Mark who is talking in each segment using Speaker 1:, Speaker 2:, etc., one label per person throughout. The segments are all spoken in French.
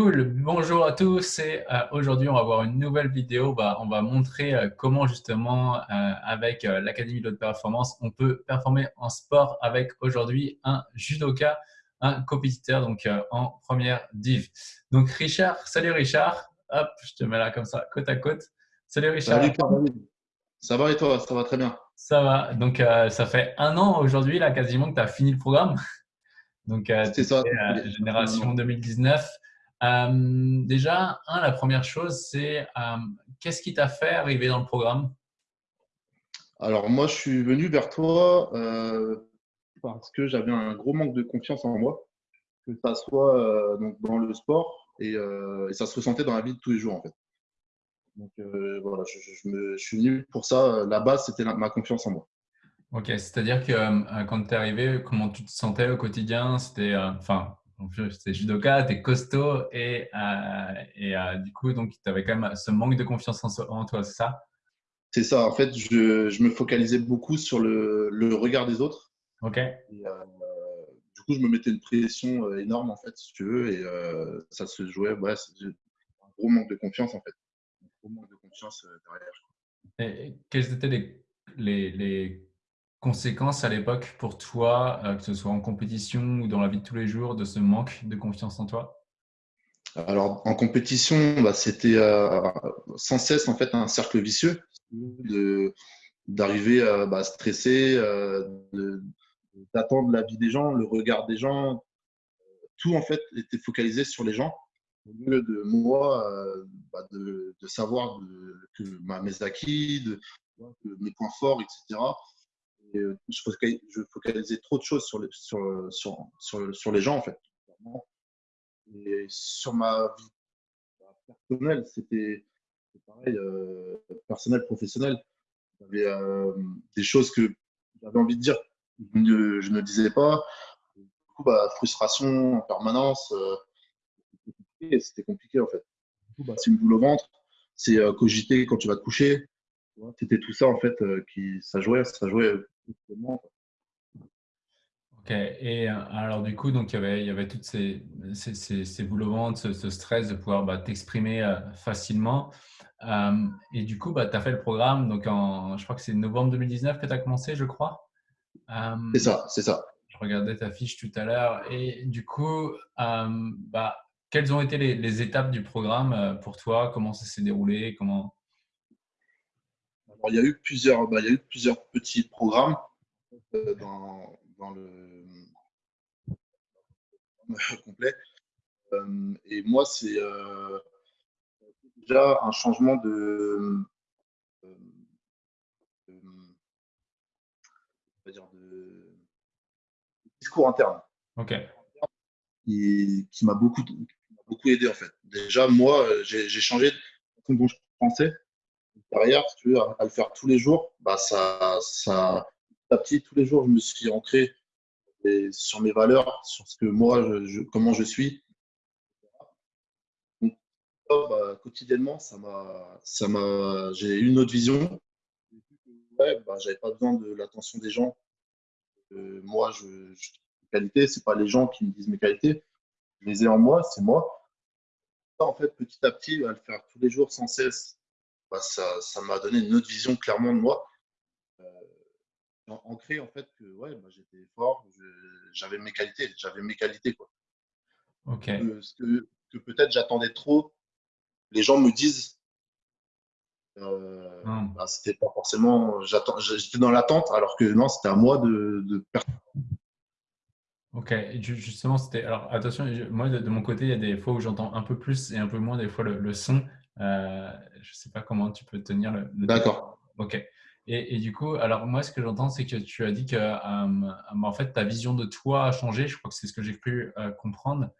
Speaker 1: Cool, bonjour à tous et euh, aujourd'hui on va voir une nouvelle vidéo. Bah, on va montrer euh, comment justement euh, avec l'Académie de haute performance on peut performer en sport avec aujourd'hui un judoka, un compétiteur donc en première div. Donc Richard, salut Richard, hop je te mets là comme ça côte à côte. Salut Richard.
Speaker 2: Salut Ça va et toi? Ça va très bien.
Speaker 1: Ça va, donc ça fait un an aujourd'hui là quasiment que tu as fini le programme. Donc, c'est ça. génération 2019. Euh, déjà, un, la première chose, c'est euh, qu'est-ce qui t'a fait arriver dans le programme?
Speaker 2: Alors, moi, je suis venu vers toi euh, parce que j'avais un gros manque de confiance en moi, que ça soit donc, dans le sport et, ça se ressentait dans la vie de tous les jours, en fait. Donc, voilà, je, me, je, suis venu pour ça. La base, c'était ma confiance en moi.
Speaker 1: Ok, c'est-à-dire que quand tu es arrivé, comment tu te sentais au quotidien? C'était, enfin, c'est judoka, tu es costaud et, euh, et euh, du coup, donc, tu avais quand même ce manque de confiance en, toi, c'est ça?
Speaker 2: C'est ça. En fait, je, je, me focalisais beaucoup sur le, le regard des autres.
Speaker 1: Ok.
Speaker 2: Et, euh, du coup, je me mettais une pression énorme, en fait, si tu veux, et ça se jouait. Ouais, un gros manque de confiance, en fait. Un gros manque de confiance derrière.
Speaker 1: Et quels étaient les, les, les conséquences à l'époque pour toi, euh, que ce soit en compétition ou dans la vie de tous les jours, de ce manque de confiance en toi?
Speaker 2: Alors, en compétition, bah, c'était euh, sans cesse en fait un cercle vicieux d'arriver à bah, stresser, euh, d'attendre la vie des gens, le regard des gens. Tout en fait était focalisé sur les gens au lieu de moi, bah, de, savoir que mes acquis, de, mes points forts, etc. Euh, je, focalisais, trop de choses sur, les, gens, en fait. Et sur ma vie personnelle, c'était pareil, euh, personnel, professionnel. J'avais euh, des choses que j'avais envie de dire, je ne, je disais pas. Bah, frustration en permanence. c'était compliqué, en fait. bah, c'est une boule au ventre. C'est cogiter quand tu vas te coucher. C'était tout ça, en fait, qui, ça jouait, ça jouait
Speaker 1: Ok, et euh, alors du coup, donc, il, y avait, il y avait toutes ces, ces, ces, ce, stress de pouvoir bah, t'exprimer euh, facilement. Euh, et du coup, bah, tu as fait le programme, donc en, je crois que c'est novembre 2019 que tu as commencé, je crois.
Speaker 2: c'est ça, c'est ça.
Speaker 1: Je regardais ta fiche tout à l'heure. Et du coup, bah, quelles ont été les, les, étapes du programme pour toi? Comment ça s'est déroulé? Comment
Speaker 2: il y a eu plusieurs, bah, il y a eu plusieurs petits programmes euh, dans, dans, le complet. Euh, et moi, c'est euh, déjà un changement de, dire de discours interne.
Speaker 1: Ok.
Speaker 2: Qui, qui m'a beaucoup, beaucoup aidé en fait. Déjà, moi, j'ai changé de façon dont je pensais derrière, tu veux, à, le faire tous les jours, bah, ça, ça, petit à petit, tous les jours, je me suis ancré sur mes valeurs, sur ce que moi, je, comment je suis. Donc, bah, quotidiennement, ça m'a, une autre vision. Ouais, bah, j'avais pas besoin de l'attention des gens. Moi, je, je mes qualités, c'est pas les gens qui me disent mes qualités. Je les ai en moi, c'est moi. en fait, petit à petit, à le faire tous les jours sans cesse, bah, ça m'a donné une autre vision clairement de moi. Euh, ancré en fait que ouais, bah, j'étais fort, j'avais mes qualités, j'avais mes qualités quoi.
Speaker 1: Ok.
Speaker 2: Que, que, que peut-être j'attendais trop. Les gens me disent, euh, hmm. bah, c'était pas forcément, j'étais dans l'attente, alors que non, c'était à moi de, de
Speaker 1: Ok, justement, c'était. Alors, attention, moi, de, mon côté, il y a des fois où j'entends un peu plus et un peu moins, des fois, le son. Euh, je ne sais pas comment tu peux tenir le.
Speaker 2: D'accord.
Speaker 1: Ok. Et, et, du coup, alors moi, ce que j'entends, c'est que tu as dit que euh, en fait, ta vision de toi a changé. Je crois que c'est ce que j'ai pu euh, comprendre.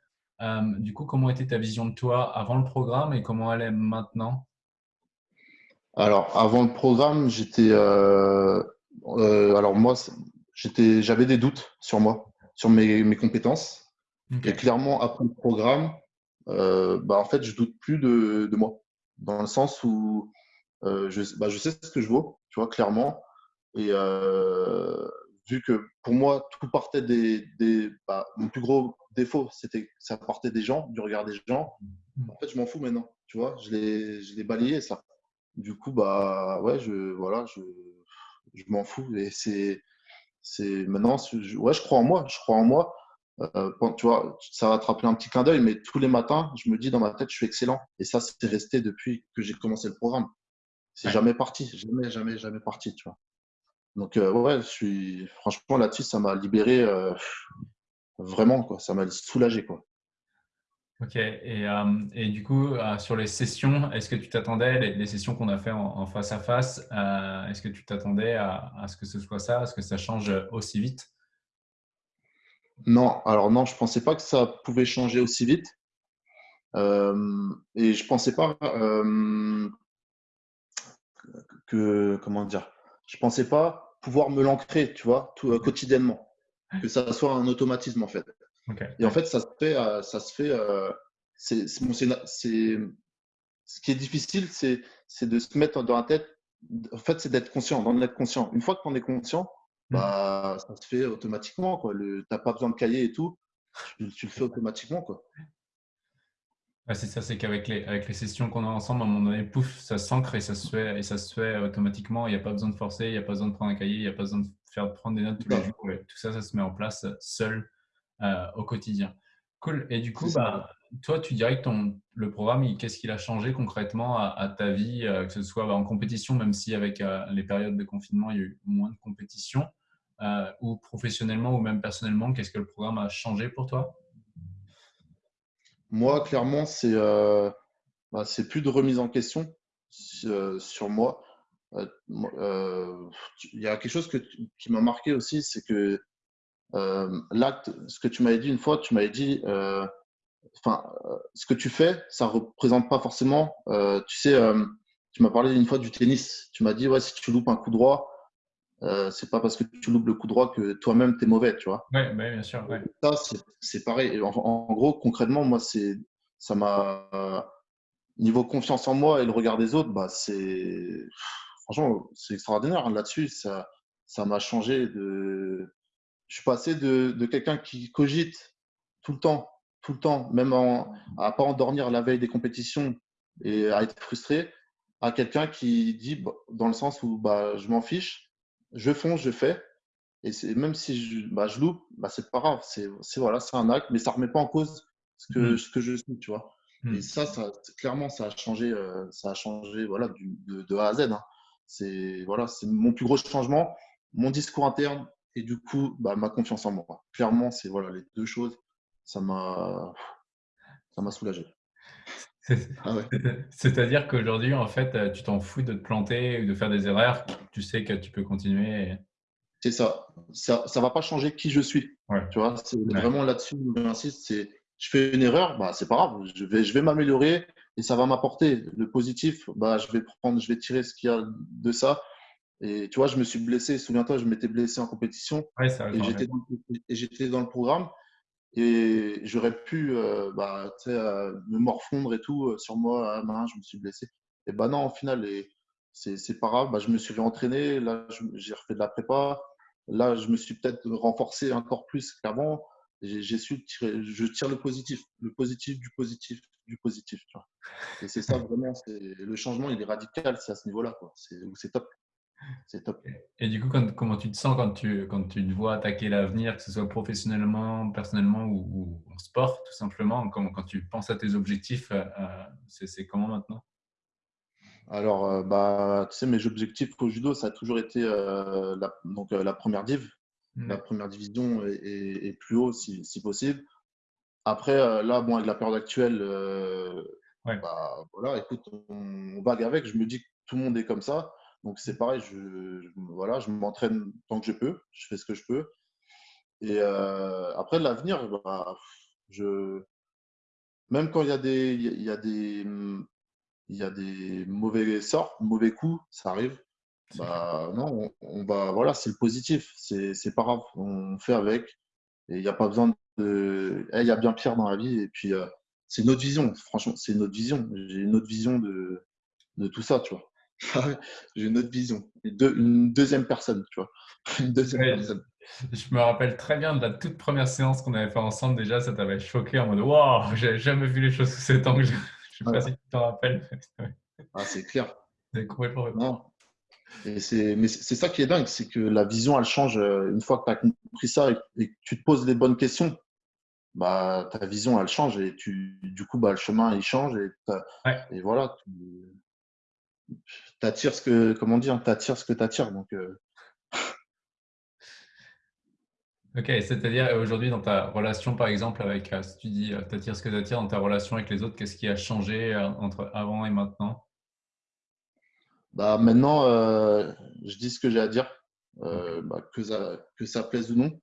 Speaker 1: du coup, comment était ta vision de toi avant le programme et comment elle est maintenant?
Speaker 2: Alors, avant le programme, j'étais. alors, moi, j'avais des doutes sur moi, sur mes, mes compétences. Et clairement, après le programme, bah, en fait, je doute plus de, de moi dans le sens où euh, je, bah, je, sais ce que je vaux, tu vois, clairement. Et euh, vu que pour moi, tout partait des, des bah, mon plus gros défaut, c'était ça portait des gens, du regard des gens.
Speaker 1: Mm.
Speaker 2: En fait, je m'en fous maintenant. Tu vois, je l'ai, balayé ça. Du coup, bah ouais, je voilà, je, je m'en fous. Et c'est, c'est maintenant, je, ouais, je crois en moi. Je crois en moi. Euh, tu vois, ça va te rappeler un petit clin d'œil, mais tous les matins, je me dis dans ma tête, je suis excellent. Et ça, c'est resté depuis que j'ai commencé le programme. C'est
Speaker 1: Ouais.
Speaker 2: jamais parti, jamais, jamais, jamais parti, tu vois. Donc euh, ouais, je suis franchement là-dessus, ça m'a libéré euh, vraiment quoi, ça m'a soulagé quoi.
Speaker 1: Ok, et, et du coup, sur les sessions, est-ce que tu t'attendais, les, les sessions qu'on a fait en, en face à face, est-ce que tu t'attendais à, à ce que ce soit ça, à ce que ça change aussi vite?
Speaker 2: Non, alors non, je pensais pas que ça pouvait changer aussi vite. Euh, et je pensais pas euh, que comment dire, je pensais pas pouvoir me l'ancrer, tu vois, tout, euh, quotidiennement, que ça soit un automatisme en fait. Et en fait, ça se fait, ça se fait. c'est, ce qui est difficile, c'est, c'est de se mettre dans la tête. En fait, c'est d'être conscient, d'en être conscient. Une fois que tu en es conscient, bah, ça se fait automatiquement. Quoi. Le, t'as pas besoin de cahier et tout. Tu, tu le fais automatiquement. Quoi.
Speaker 1: Ouais, c'est ça, c'est qu'avec les, avec les sessions qu'on a ensemble, à un moment donné, pouf, ça s'ancre et ça se fait, et ça se fait automatiquement. Il n'y a pas besoin de forcer, il n'y a pas besoin de prendre un cahier, il n'y a pas besoin de faire prendre des notes tous les jours. et tout ça, ça se met en place seul euh, au quotidien. Cool. Et du coup, bah, toi, tu dirais que ton, le programme, qu'est-ce qu'il a changé concrètement à, à ta vie, euh, que ce soit bah, en compétition, même si avec euh, les périodes de confinement, il y a eu moins de compétition, euh, ou professionnellement ou même personnellement, qu'est-ce que le programme a changé pour toi?
Speaker 2: Moi, clairement, c'est euh, bah, plus de remise en question sur, sur moi. Euh, euh, Il y a quelque chose que qui m'a marqué aussi, c'est que euh, l'acte, ce que tu m'avais dit une fois, tu m'avais dit, euh, enfin, euh, ce que tu fais, ça représente pas forcément. euh, tu sais, euh, tu m'as parlé une fois du tennis. Tu m'as dit, ouais, si tu loupes un coup droit, euh, c'est pas parce que tu loupes le coup droit que toi-même t'es mauvais, tu vois.
Speaker 1: Oui, bien sûr. Ouais.
Speaker 2: Ça, c'est- pareil. En, en gros, concrètement, moi, c'est, ça m'a, euh, niveau confiance en moi et le regard des autres, bah, c'est, franchement, c'est extraordinaire. hein. Là-dessus, ça, ça m'a changé de, je suis passé de, de quelqu'un qui cogite tout le temps, tout le temps, même en, à pas endormir la veille des compétitions et à être frustré, à quelqu'un qui dit, bah, dans le sens où bah, je m'en fiche, je fonce, je fais, et c'est même si je, bah, je loupe, bah, c'est pas grave, c'est c'est- voilà, c'est un acte, mais ça remet pas en cause ce que,
Speaker 1: Mm.
Speaker 2: ce que je suis, tu vois?
Speaker 1: Mm.
Speaker 2: Et ça, ça clairement, ça a changé, euh, ça a changé, voilà, du- de, de A à Z. hein. C'est voilà, c'est mon plus gros changement, mon discours interne et du coup, bah, ma confiance en moi. Clairement, c'est voilà les deux choses. Ça m'a, ça m'a soulagé. Ah ouais.
Speaker 1: C'est-à-dire qu'aujourd'hui, en fait, euh, tu t'en fous de te planter ou de faire des erreurs. Tu sais que tu peux continuer. et-
Speaker 2: C'est ça. Ça, ça va pas changer qui je suis.
Speaker 1: Ouais.
Speaker 2: Tu vois, c'est
Speaker 1: Ouais.
Speaker 2: vraiment là-dessus où j'insiste. C'est, je fais une erreur, bah, c'est pas grave. Je vais, je vais m'améliorer et ça va m'apporter le positif. Bah, je vais prendre, je vais tirer ce qu'il y a de ça. Et tu vois, je me suis blessé. Souviens-toi, je m'étais blessé en compétition
Speaker 1: Ouais, ça,
Speaker 2: et
Speaker 1: j'en
Speaker 2: j'étais
Speaker 1: ai-
Speaker 2: dans, et j'étais dans le programme et j'aurais pu euh, bah, euh, me morfondre et tout euh, sur moi. Ah, je me suis blessé. Et bah non, au final, c'est pas grave. Bah, je me suis réentraîné. Là, j'ai refait de la prépa. Là, je me suis peut-être renforcé encore plus qu'avant. J'ai su je tire le positif, le positif du positif du positif. Et c'est ça vraiment, le changement, il est radical, c'est à ce niveau-là. c'est top. C'est top.
Speaker 1: Et du coup, quand- comment tu te sens quand tu, quand tu te vois attaquer l'avenir, que ce soit professionnellement, personnellement ou, ou en sport, tout simplement, quand, quand tu penses à tes objectifs, euh, euh, c'est comment maintenant?
Speaker 2: Alors, euh, bah, tu sais, mes objectifs au judo, ça a toujours été euh, la, donc, la première div, la première division et, et- et plus haut si, si possible. Après, là, bon, avec la période actuelle,
Speaker 1: Ouais.
Speaker 2: bah, voilà, écoute, on, on vague avec. Je me dis que tout le monde est comme ça. Donc, c'est pareil, je, je- voilà, je m'entraîne tant que je peux, je fais ce que je peux. Et euh, après, l'avenir, bah, je, même quand il y a des, il y a des, il y a des mauvais sorts, mauvais coups, ça arrive. Bah non, on, on va, voilà, c'est le positif, c'est c'est pas grave, on fait avec. Et il n'y a pas besoin de. Eh, Il y a bien pire dans la vie. Et puis, euh, c'est une autre vision, franchement, c'est une autre vision. J'ai une autre vision de, de tout ça, tu vois. J'ai une autre vision. Deux- une deuxième personne, tu vois. Une deuxième
Speaker 1: Ouais.
Speaker 2: personne.
Speaker 1: Je me rappelle très bien de la toute première séance qu'on avait fait ensemble. Déjà, ça t'avait choqué en mode Waouh, j'avais jamais vu les choses sous cet angle. Je ne sais pas si tu t'en rappelles.
Speaker 2: Ah, c'est clair.
Speaker 1: C'est complètement.
Speaker 2: Et mais c'est ça qui est dingue, c'est que la vision, elle change euh, une fois que tu as compris ça et, que tu te poses les bonnes questions. Bah, ta vision, elle change et tu, du coup, bah, le chemin, il change et, et voilà. Tu attires ce que, comment dire, attires ce que tu attires. Donc, euh,
Speaker 1: Ok, c'est-à-dire aujourd'hui dans ta relation par exemple avec, euh, si tu dis euh, t'attires ce que t'attires dans ta relation avec les autres, qu'est-ce qui a changé euh, entre avant et maintenant?
Speaker 2: Bah, Maintenant, je dis ce que j'ai à dire, bah, que, ça, que ça plaise ou non.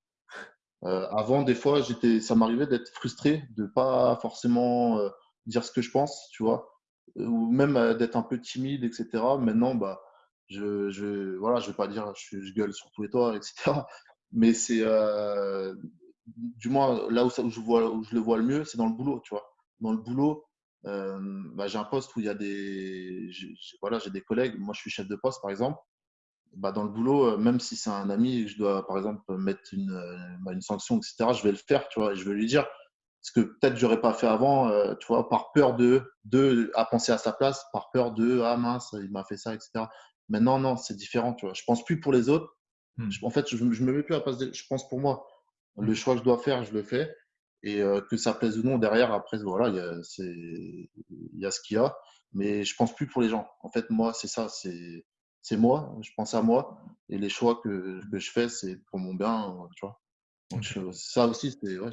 Speaker 2: avant, des fois, ça m'arrivait d'être frustré, de ne pas forcément dire ce que je pense, tu vois, ou même d'être un peu timide, etc. Maintenant, bah, je je voilà, je vais pas dire je, je gueule sur tous les toits, etc. Mais c'est, du moins, là où, ça, où, je vois, où je le vois le mieux, c'est dans le boulot, tu vois. Dans le boulot, bah, j'ai un poste où il y a des, voilà, j'ai des collègues. Moi, je suis chef de poste, par exemple. Bah, dans le boulot, même si c'est un ami je dois, par exemple, mettre une, bah, une sanction, etc., je vais le faire, tu vois, et je vais lui dire ce que peut-être j'aurais pas fait avant, tu vois, par peur de, de, à penser à sa place, par peur de, ah mince, il m'a fait ça, etc. Maintenant, non, c'est différent, tu vois. Je pense plus pour les autres, Hmm. En fait, je ne me mets plus à passer. Je pense pour moi, le hmm. choix que je dois faire, je le fais. Et euh, que ça plaise ou non, derrière, après, voilà, il y a, y a ce qu'il y a. Mais je pense plus pour les gens. En fait, moi, c'est ça. C'est moi. Je pense à moi. Et les choix que, que je fais, c'est pour mon bien. Tu vois. Donc, ça aussi, c'est ouais,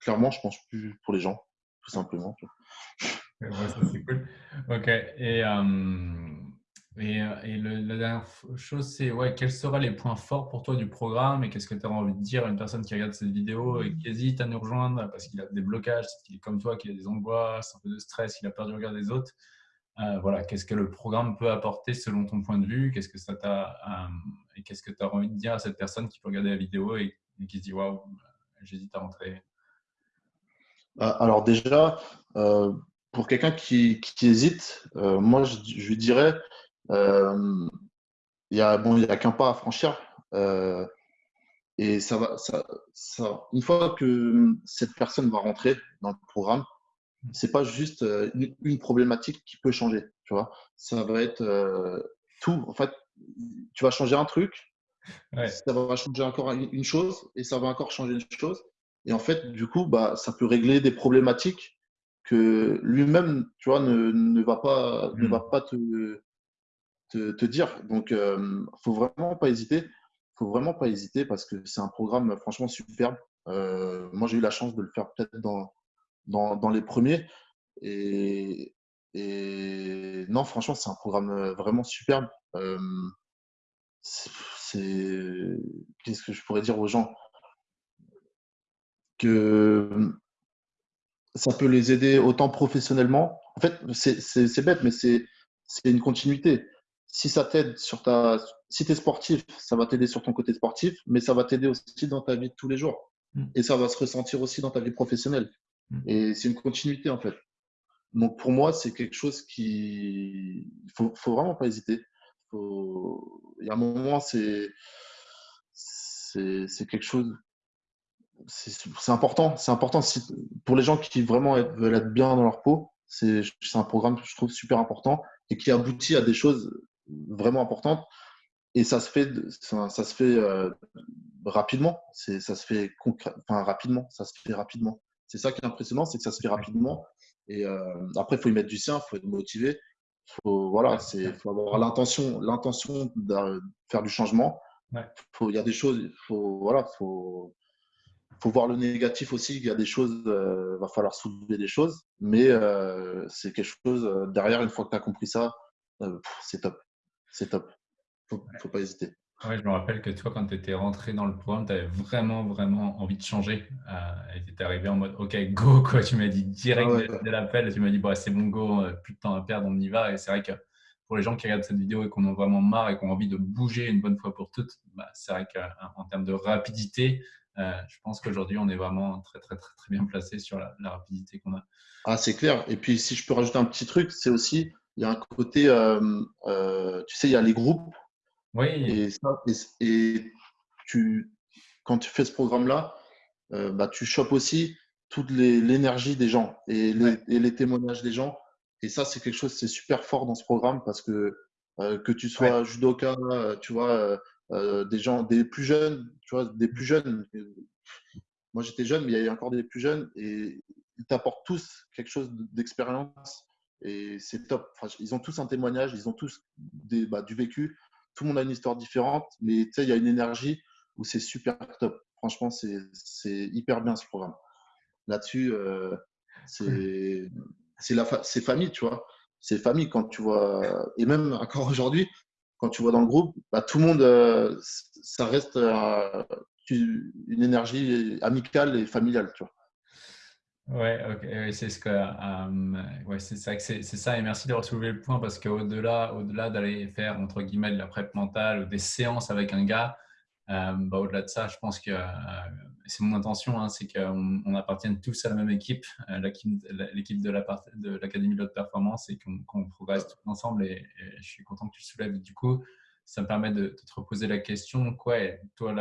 Speaker 2: clairement, je pense plus pour les gens, tout simplement.
Speaker 1: Ouais, ça, c'est cool. Ok. Et. Euh, et, euh, et le, la dernière chose, c'est ouais, quels seraient les points forts pour toi du programme et qu'est-ce que tu as envie de dire à une personne qui regarde cette vidéo et qui hésite à nous rejoindre parce qu'il a des blocages, qu'il est comme toi, qu'il a des angoisses, un peu de stress, qu'il a peur du regard des autres. Euh, voilà, qu'est-ce que le programme peut apporter selon ton point de vue? Qu'est-ce que ça t'a euh, et qu'est-ce que tu as envie de dire à cette personne qui peut regarder la vidéo et, qui se dit waouh, j'hésite à rentrer
Speaker 2: Alors déjà, pour quelqu'un qui, hésite, moi je, lui dirais euh, il y a bon, a qu'un pas à franchir. Euh, et ça va, ça, ça, une fois que cette personne va rentrer dans le programme, c'est pas juste euh, une, problématique qui peut changer. Tu vois, ça va être tout. En fait, tu vas changer un truc, ça va changer encore une chose et ça va encore changer une chose. Et en fait, du coup, bah, ça peut régler des problématiques que lui-même, tu vois, ne, ne va pas, ne hmm. va pas te, te, dire. Donc, il euh, ne faut vraiment pas hésiter. faut vraiment pas hésiter parce que c'est un programme franchement superbe. Euh, moi, j'ai eu la chance de le faire peut-être dans, dans, dans, les premiers. Et, et non, franchement, c'est un programme vraiment superbe. Euh, c'est qu'est-ce que je pourrais dire aux gens? Que ça peut les aider autant professionnellement. En fait, c'est bête, mais c'est une continuité si ça t'aide sur ta. Si tu es sportif, ça va t'aider sur ton côté sportif, mais ça va t'aider aussi dans ta vie de tous les jours. Mm. Et ça va se ressentir aussi dans ta vie professionnelle. Mm. Et c'est une continuité, en fait. Donc, pour moi, c'est quelque chose qui. Il faut, faut vraiment pas hésiter. Faut... Il y a un moment, c'est. C'est quelque chose. C'est important. C'est important pour les gens qui vraiment veulent être bien dans leur peau. C'est un programme que je trouve super important et qui aboutit à des choses vraiment importante. Et ça se fait, ça, se fait euh, rapidement. Ça se fait enfin, rapidement. Ça se fait rapidement. C'est ça qui est impressionnant, c'est que ça se fait rapidement. Et euh, après, il faut y mettre du sien, il faut être motivé. Faut, voilà, c'est, faut avoir l'intention, l'intention de faire du changement. Il y a des choses, faut, voilà, faut, faut voir le négatif aussi. Il y a des choses, euh, va falloir soulever des choses, mais c'est quelque chose derrière. Une fois que tu as compris ça, c'est top c'est top. Faut, faut pas hésiter.
Speaker 1: Ouais, je me rappelle que toi, quand tu étais rentré dans le programme, tu avais vraiment, vraiment envie de changer. Euh, et tu étais arrivé en mode OK, go, quoi. Tu m'as dit direct ah dès, l'appel, tu m'as dit bah, c'est bon, go, euh, plus de temps à perdre, on y va. Et c'est vrai que pour les gens qui regardent cette vidéo et qu'on en ont vraiment marre et qui ont envie de bouger une bonne fois pour toutes, bah, c'est vrai qu'en termes de rapidité, euh, je pense qu'aujourd'hui, on est vraiment très, très, très, très bien placé sur la, la rapidité qu'on a.
Speaker 2: Ah, c'est clair. Et puis, si je peux rajouter un petit truc, c'est aussi il y a un côté, euh, euh, tu sais, il y a les groupes.
Speaker 1: Oui.
Speaker 2: Et, ça, et, tu, quand tu fais ce programme-là, bah, tu chopes aussi toute l'énergie des gens et les, témoignages des gens. Et ça, c'est quelque chose, c'est super fort dans ce programme parce que que tu sois judoka, tu vois, des gens, des plus jeunes, tu vois, des plus jeunes. Moi, j'étais jeune, mais il y a encore des plus jeunes et ils t'apportent tous quelque chose d'expérience et c'est top. ils ont tous un témoignage, ils ont tous des, bah, du vécu. Tout le monde a une histoire différente, mais tu sais, il y a une énergie où c'est super top. Franchement, c'est hyper bien ce programme. Là-dessus, euh, c'est famille, tu vois. C'est famille quand tu vois. Et même encore aujourd'hui, quand tu vois dans le groupe, bah, tout le monde, euh, ça reste euh, une énergie amicale et familiale, tu vois.
Speaker 1: Ouais, c'est ce que, ouais, c'est ça. Et merci d'avoir soulevé le point parce qu'au-delà, au-delà d'aller faire entre guillemets de la prep mentale ou des séances avec un gars, euh, bah, au-delà de ça, je pense que euh, c'est mon intention, hein, c'est qu'on on appartienne tous à la même équipe, euh, l'équipe de l'Académie de, de performance et qu'on progresse tous ensemble. Et, je suis content que tu le soulèves. Du coup, ça me permet de, te reposer la question. Quoi, toi,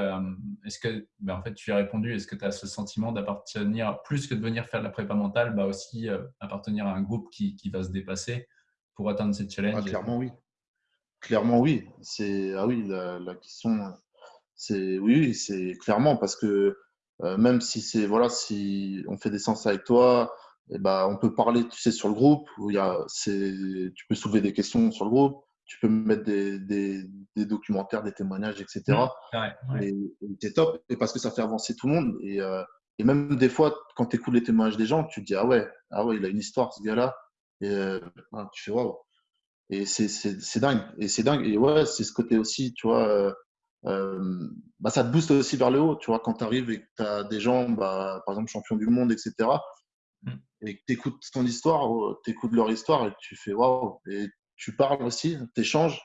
Speaker 1: est-ce que, ben, en fait, tu as répondu, est-ce que tu as ce sentiment d'appartenir, plus que de venir faire de la prépa mentale, bah aussi appartenir à un groupe qui, qui, va se dépasser pour atteindre ces challenges? Ah,
Speaker 2: Clairement, oui. Clairement, oui. C'est, ah oui, la, question c'est oui, c'est clairement parce que euh, même si c'est voilà, si on fait des séances avec toi, et eh ben, on peut parler, tu sais, sur le groupe où il y a, tu peux soulever des questions sur le groupe, tu peux mettre des, des, des documentaires, des témoignages, etc. Et, c'est top, et parce que ça fait avancer tout le monde. Et, euh, et même des fois, quand tu écoutes les témoignages des gens, tu te dis ah ouais, ah ouais, il a une histoire ce gars-là, et euh, tu fais waouh. Et c'est dingue, et c'est dingue. Et ouais, c'est ce côté aussi, tu vois euh, bah, ça te booste aussi vers le haut. Tu vois, quand tu arrives et que tu as des gens, bah, par exemple, champions du monde, etc., mm. et que tu écoutes ton histoire, tu écoutes leur histoire et tu fais waouh. Et tu parles aussi, tu échanges,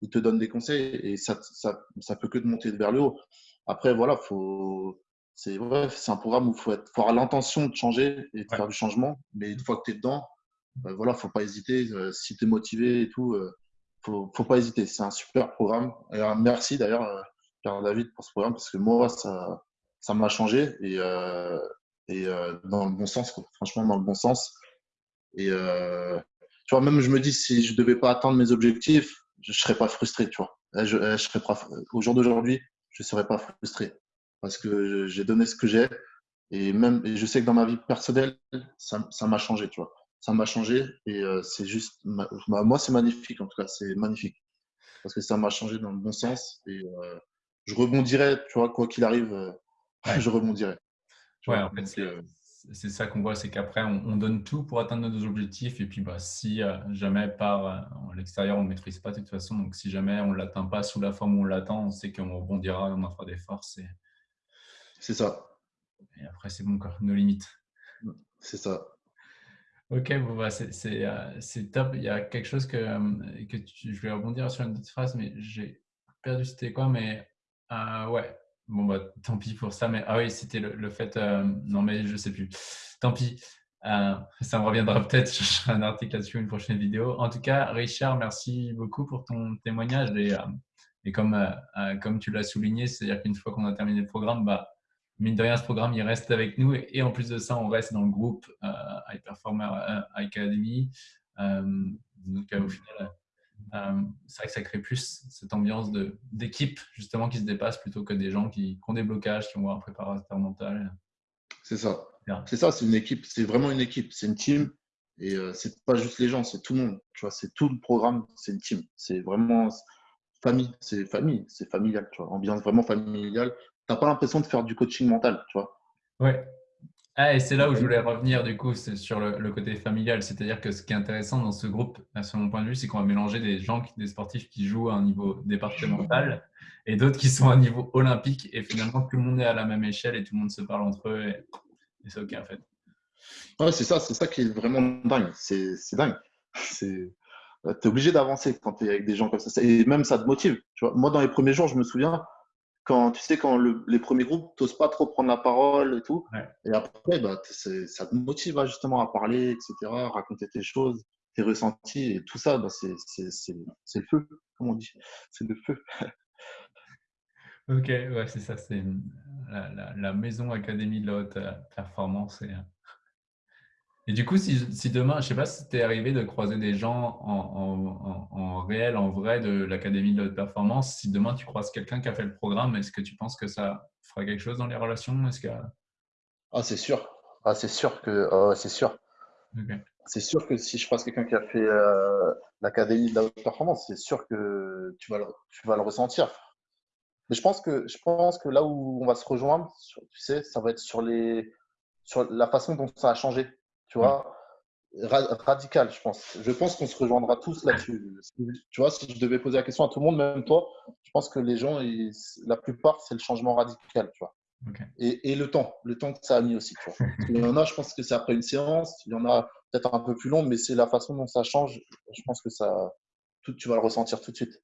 Speaker 2: ils te donnent des conseils et ça, ça, ça, peut que te monter vers le haut. Après, voilà, faut. C'est ouais, un programme où il faut, être, faut avoir l'intention de changer et de faire du changement. Mais une fois que tu es dedans, bah, voilà, faut pas hésiter. Euh, si tu es motivé et tout, euh, faut, faut pas hésiter. C'est un super programme. Et, merci d'ailleurs, euh, Pierre David, pour ce programme parce que moi, ça, ça m'a changé et, euh, et euh, dans le bon sens, franchement, dans le bon sens. Et tu vois, même je me dis, si je devais pas atteindre mes objectifs, je, ne serais pas frustré, tu vois. Je, je serais pas, au jour d'aujourd'hui, je serais pas frustré parce que j'ai donné ce que j'ai et même, et je sais que dans ma vie personnelle, ça m'a changé, tu vois ça m'a changé et euh, c'est juste, moi c'est magnifique en tout cas, c'est magnifique parce que ça m'a changé dans le bon sens et euh, je rebondirai, tu vois, quoi qu'il arrive, euh, je rebondirai.
Speaker 1: ouais, en fait, c'est ça qu'on voit, c'est qu'après on, donne tout pour atteindre nos objectifs et puis bah, si jamais par l'extérieur on ne maîtrise pas de toute façon, donc si jamais on ne l'atteint pas sous la forme où on l'attend, on sait qu'on rebondira, on en fera des forces. Et...
Speaker 2: C'est ça.
Speaker 1: Et après c'est bon, quoi, nos limites.
Speaker 2: C'est ça.
Speaker 1: Ok, bon, bah, euh, c'est top. Il y a quelque chose que, euh, que je vais rebondir sur une petite phrase, mais j'ai perdu c'était quoi, mais euh, ouais, bon, bah, tant pis pour ça. Mais ah oui, c'était le, fait, non, mais je sais plus. Tant pis, ça me reviendra peut-être. Je ferai un article là-dessus, une prochaine vidéo. En tout cas, Richard, merci beaucoup pour ton témoignage. Et, et comme, comme tu l'as souligné, c'est-à-dire qu'une fois qu'on a terminé le programme, bah, mine de rien, ce programme, il reste avec nous. Et, en plus de ça, on reste dans le groupe euh, High Performer euh, Academy. Euh, donc, au final, c'est vrai que ça crée plus cette ambiance d'équipe, justement, qui se dépasse plutôt que des gens qui, ont des blocages, qui ont un préparateur mental.
Speaker 2: C'est ça. C'est ça, c'est une équipe. C'est vraiment une équipe. C'est une team. Et c'est pas juste les gens, c'est tout le monde. Tu vois, c'est tout le programme, c'est une team. C'est vraiment famille, c'est famille, c'est familial, tu vois, ambiance vraiment familiale n'as pas l'impression de faire du coaching mental, tu vois.
Speaker 1: Ouais. Ah, et c'est là où je voulais revenir du coup, c'est sur le, côté familial. C'est-à-dire que ce qui est intéressant dans ce groupe, à mon point de vue, c'est qu'on va mélanger des gens, des sportifs qui jouent à un niveau départemental et d'autres qui sont à un niveau olympique. Et finalement, tout le monde est à la même échelle et tout le monde se parle entre eux. Et, c'est OK en fait.
Speaker 2: Ouais, c'est ça, c'est ça qui est vraiment dingue. C'est dingue. Tu es obligé d'avancer quand tu es avec des gens comme ça. Et même ça te motive. Tu vois, moi, dans les premiers jours, je me souviens, quand tu sais, quand les premiers groupes, n'oses pas trop prendre la parole et tout. Et après, bah, ça te motive justement à parler, etc., raconter tes choses, tes ressentis. Et tout ça, bah, c'est le feu, comme on dit. C'est le feu.
Speaker 1: Ok, ouais, c'est ça, c'est la, la, maison académie de la haute euh, performance. Et, euh, et du coup, si, si demain, je ne sais pas si c'était arrivé de croiser des gens en, en, en, réel, en vrai de l'académie de la haute performance, si demain tu croises quelqu'un qui a fait le programme, est-ce que tu penses que ça fera quelque chose dans les relations? Est-ce que...
Speaker 2: Ah, c'est sûr. Ah, c'est sûr que oh, c'est sûr. C'est sûr que si je croise quelqu'un qui a fait euh, l'académie de la haute performance, c'est sûr que tu vas le, tu vas le ressentir. Mais je pense que je pense que là où on va se rejoindre, tu sais, ça va être sur les sur la façon dont ça a changé. Tu vois, radical, je pense. Je pense qu'on se rejoindra tous là-dessus. Tu vois, si je devais poser la question à tout le monde, même toi, je pense que les gens, la plupart, c'est le changement radical, tu vois. Et, et, le temps, le temps que ça a mis aussi. Tu vois. Il y en a, je pense que c'est après une séance. Il y en a peut-être un peu plus long, mais c'est la façon dont ça change. Je pense que ça, tout, tu vas le ressentir tout de suite.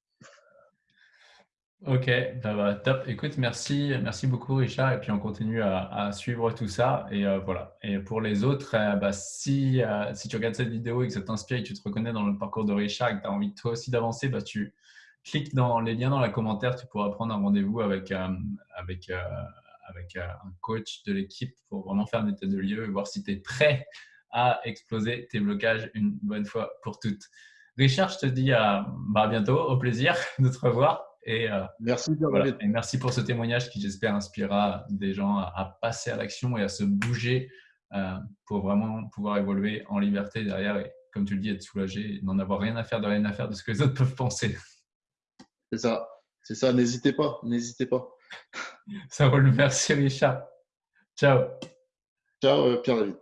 Speaker 1: Ok, bah, bah, top. Écoute, merci, merci beaucoup Richard. Et puis on continue à, suivre tout ça. Et euh, voilà. Et pour les autres, euh, bah, si, euh, si tu regardes cette vidéo et que ça t'inspire et que tu te reconnais dans le parcours de Richard et que tu as envie toi aussi d'avancer, bah, tu cliques dans les liens dans la commentaire. Tu pourras prendre un rendez-vous avec, avec, avec un coach de l'équipe pour vraiment faire un état de lieu et voir si tu es prêt à exploser tes blocages une bonne fois pour toutes. Richard, je te dis à, bah, bientôt, au plaisir de te revoir. Et,
Speaker 2: euh, merci,
Speaker 1: et merci pour ce témoignage qui, j'espère, inspirera des gens à, passer à l'action et à se bouger euh, pour vraiment pouvoir évoluer en liberté derrière et, comme tu le dis, être soulagé, n'en avoir rien à faire de rien à faire de ce que les autres peuvent penser.
Speaker 2: C'est ça, c'est ça. N'hésitez pas, n'hésitez pas.
Speaker 1: Ça roule. Merci, Richard. Ciao.
Speaker 2: Ciao, euh, Pierre-David.